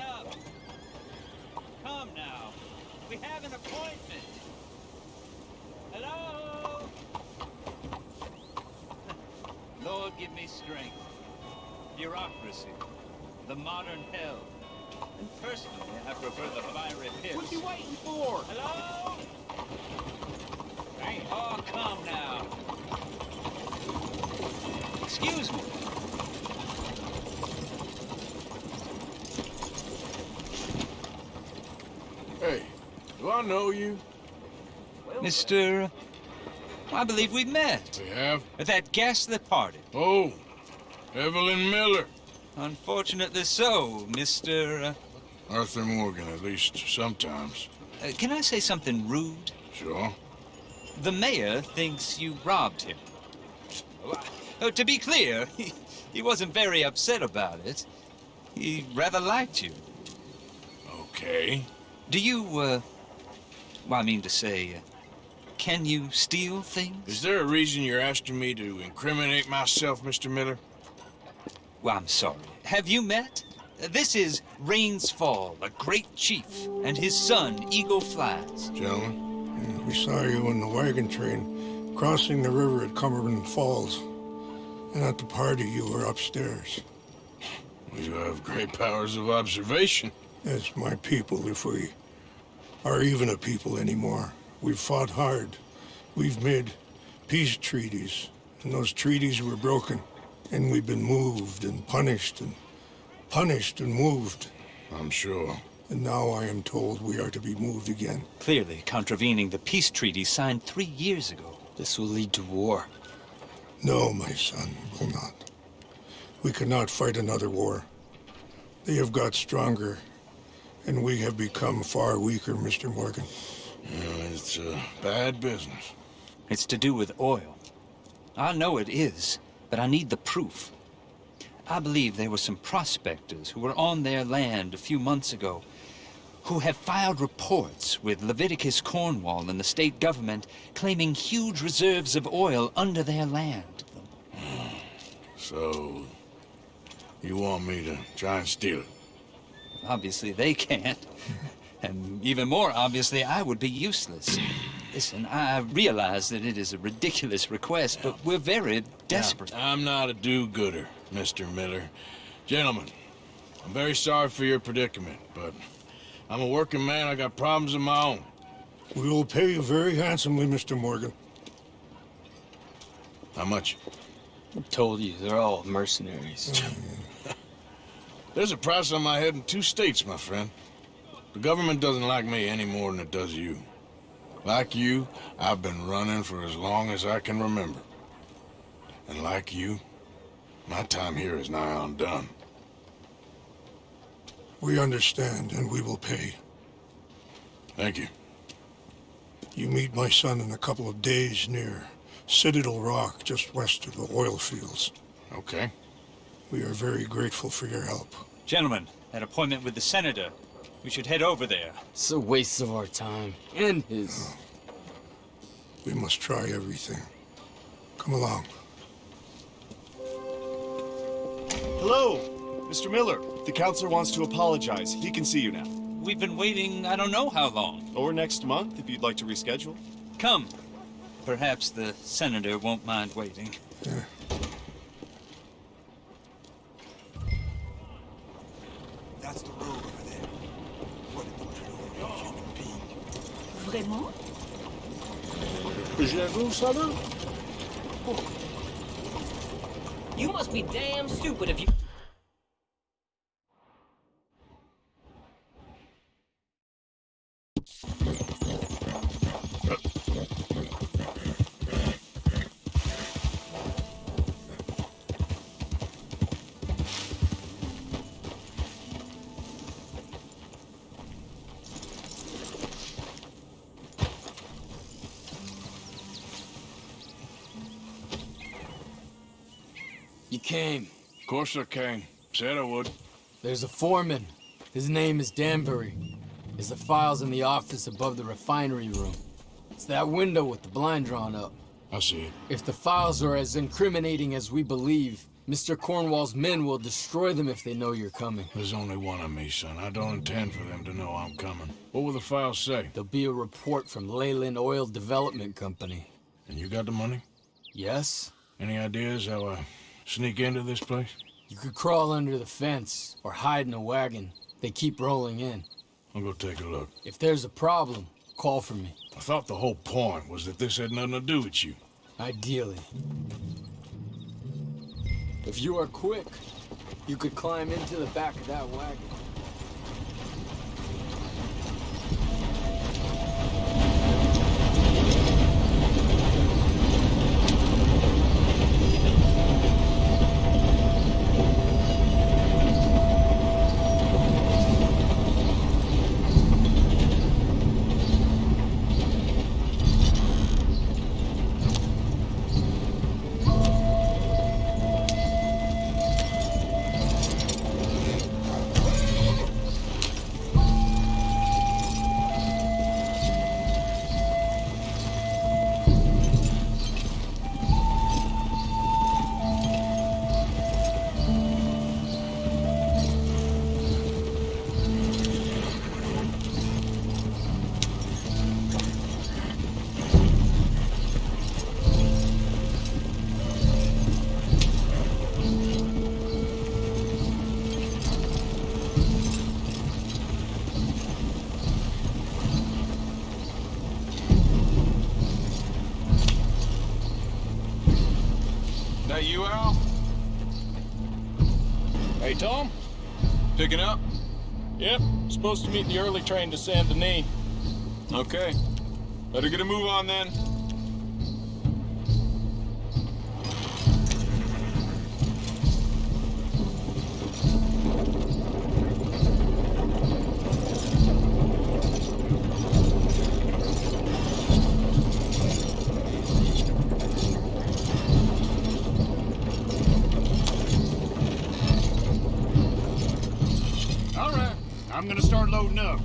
up. Come now. We have an appointment. Hello? Lord, give me strength. Bureaucracy. The modern hell. And personally, I prefer the fiery pits. What are you waiting for? Hello? Oh, come now. Excuse me. Hey, do I know you? Mr. I believe we met We have? at that ghastly party. Oh, Evelyn Miller. Unfortunately so, Mr. Uh, Arthur Morgan, at least sometimes. uh, can I say something rude? Sure. The mayor thinks you robbed him. Uh, to be clear, he, he wasn't very upset about it. He rather liked you. Okay. Do you, uh, well, I mean to say, uh, can you steal things? Is there a reason you're asking me to incriminate myself, Mr. Miller? Well, I'm sorry. Have you met? This is Rains Fall, a great chief, and his son, Eagle Flies. Gentlemen? Yeah, we saw you in the wagon train crossing the river at Cumberland Falls. And at the party, you were upstairs. You have great powers of observation. As my people, if we are even a people anymore. We've fought hard. We've made peace treaties, and those treaties were broken. And we've been moved and punished and punished and moved. I'm sure. And now I am told we are to be moved again. Clearly contravening the peace treaty signed three years ago. This will lead to war. No, my son, will not. We cannot fight another war. They have got stronger, and we have become far weaker, Mr. Morgan. Well, it's uh, bad business. It's to do with oil. I know it is, but I need the proof. I believe there were some prospectors who were on their land a few months ago who have filed reports with Leviticus Cornwall and the state government claiming huge reserves of oil under their land. So, you want me to try and steal it? Obviously, they can't. And even more obviously, I would be useless. Listen, I realize that it is a ridiculous request, but we're very desperate. I'm not a do-gooder, Mr. Miller. Gentlemen, I'm very sorry for your predicament, but I'm a working man. I got problems of my own. We will pay you very handsomely, Mr. Morgan. How much? I told you, they're all mercenaries. There's a price on my head in two states, my friend. The government doesn't like me any more than it does you. Like you, I've been running for as long as I can remember. And like you, my time here is nigh undone. We understand, and we will pay. Thank you. You meet my son in a couple of days near Citadel Rock, just west of the oil fields. Okay. We are very grateful for your help. Gentlemen, that appointment with the senator. We should head over there. It's a waste of our time. And his. We must try everything. Come along. Hello, Mr. Miller. The counselor wants to apologize. He can see you now. We've been waiting I don't know how long. Or next month, if you'd like to reschedule. Come. Perhaps the senator won't mind waiting. Yeah. J'avoue, ça va? You must be damn stupid if you... came. Of course I came. Said I would. There's a foreman. His name is Danbury. There's the files in the office above the refinery room. It's that window with the blind drawn up. I see it. If the files are as incriminating as we believe, Mr. Cornwall's men will destroy them if they know you're coming. There's only one of me, son. I don't intend for them to know I'm coming. What will the files say? There'll be a report from Leyland Oil Development Company. And you got the money? Yes? Any ideas how I sneak into this place? You could crawl under the fence or hide in a wagon. They keep rolling in. I'll go take a look. If there's a problem, call for me. I thought the whole point was that this had nothing to do with you. Ideally. If you are quick, you could climb into the back of that wagon. Tom? Picking up? Yep, supposed to meet the early train to Saint Denis. Okay. Better get a move on then. I'm gonna start loading up.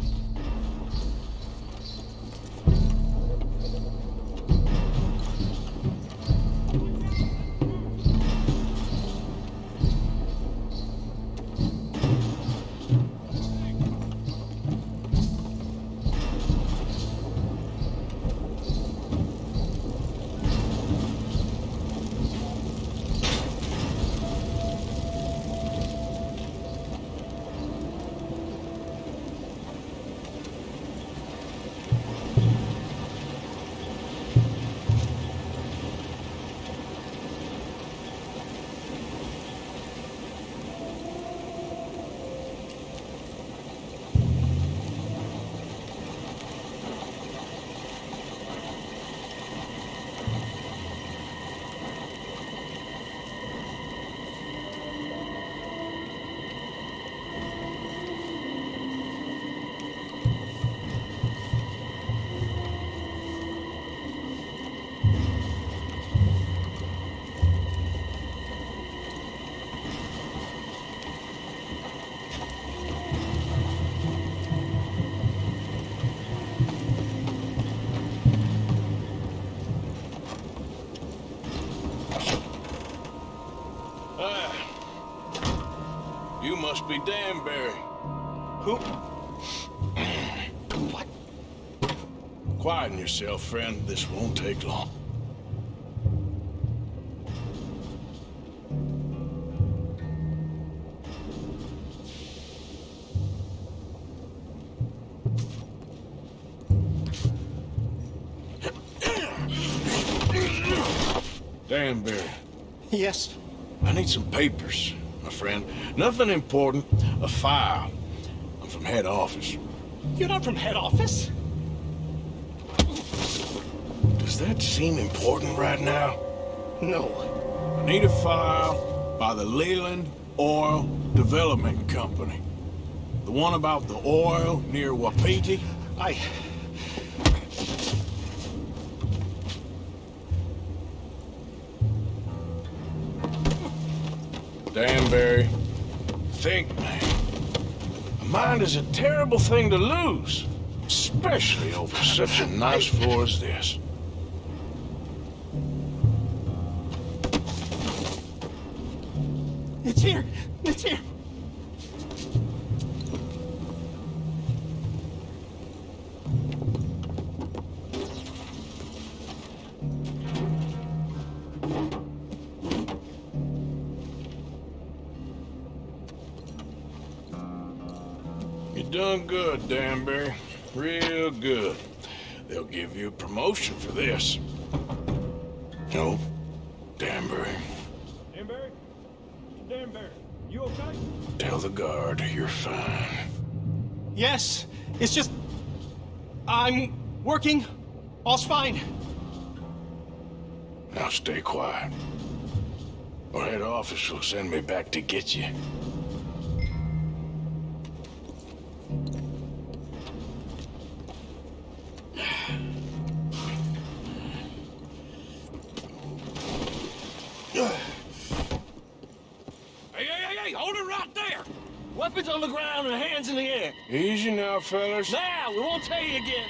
Must be Danbury. Who? What? Quieten yourself, friend. This won't take long. Danbury, Yes. I need some papers, my friend. Nothing important. A file. I'm from head office. You're not from head office? Does that seem important right now? No. I need a file by the Leland Oil Development Company. The one about the oil near Wapiti? I. Danbury, think, man. A mind is a terrible thing to lose, especially over such a nice floor as this. It's here! It's here! Danbury. Real good. They'll give you a promotion for this. No, Danbury. Danbury? Danbury, you okay? Tell the guard you're fine. Yes, it's just... I'm working. All's fine. Now stay quiet. Or head office will send me back to get you. Weapons on the ground and hands in the air. Easy now, fellas. Now, we won't tell you again.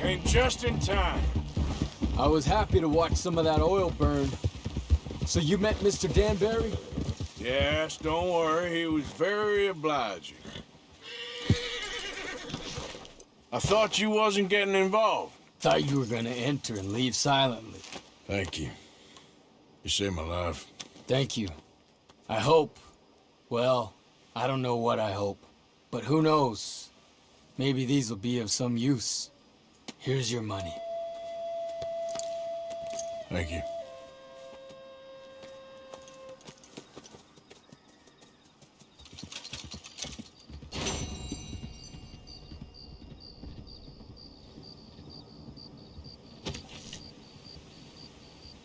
Came just in time. I was happy to watch some of that oil burn. So you met Mr. Danbury? Yes, don't worry. He was very obliging. I thought you wasn't getting involved. Thought you were gonna enter and leave silently. Thank you. You saved my life. Thank you. I hope. Well, I don't know what I hope. But who knows? Maybe these will be of some use. Here's your money. Thank you.